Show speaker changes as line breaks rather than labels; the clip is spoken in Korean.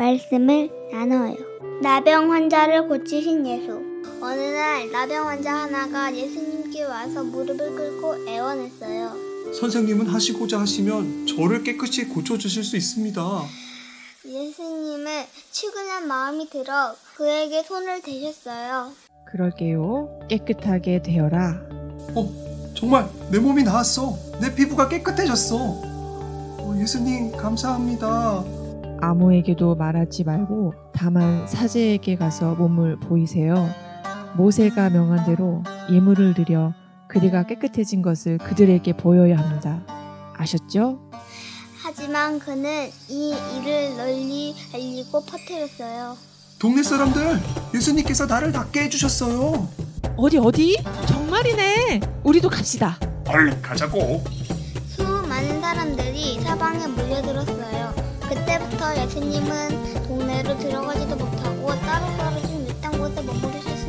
말씀을 나눠요. 나병 환자를 고치신 예수. 어느 날 나병 환자 하나가 예수님께 와서 무릎을 꿇고 애원했어요.
선생님은 하시고자 하시면 저를 깨끗이 고쳐주실 수 있습니다.
예수님은 치근한 마음이 들어 그에게 손을 대셨어요.
그럴게요. 깨끗하게 되어라.
어, 정말 내 몸이 나았어. 내 피부가 깨끗해졌어. 어, 예수님, 감사합니다.
아무에게도 말하지 말고 다만 사제에게 가서 몸을 보이세요. 모세가 명한 대로 예물을 드려 그대가 깨끗해진 것을 그들에게 보여야 합니다. 아셨죠?
하지만 그는 이 일을 널리 알리고 퍼뜨렸어요.
동네 사람들, 예수님께서 나를 낫게 해주셨어요.
어디 어디? 정말이네. 우리도 갑시다.
얼른 가자고.
수많은 사람들이 사방에 몰려들었어요. 그때부터 예수님은 동네로 들어가지도 못하고 따로 떨어진 외딴 곳에 머무르셨어요.